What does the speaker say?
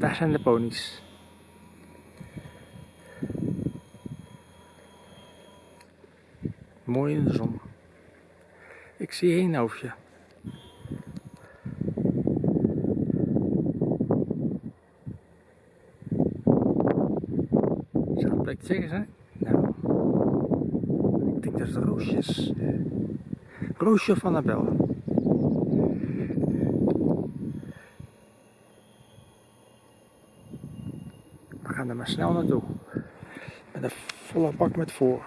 Daar zijn de ponies. Mooi in de zon. Ik zie één hoofdje. Zou het blijkt zeggen zijn? Nou, ik denk dat het Roosje is. Roosje van Annabel. Gaan er maar snel naartoe. Met een volle bak met voor.